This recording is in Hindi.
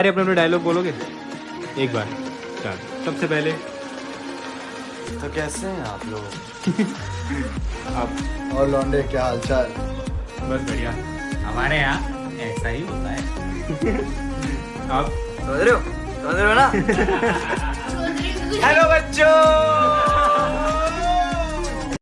अरे अपने अपने डायलॉग बोलोगे? एक बार चल। सबसे पहले तो कैसे हैं आप लोग? आप और लॉन्डे क्या हालचाल? बस बढ़िया। हमारे यहाँ ऐसा ही होता है। आप समझ रहे हो? समझ रहे हो ना? हेलो बच्चों!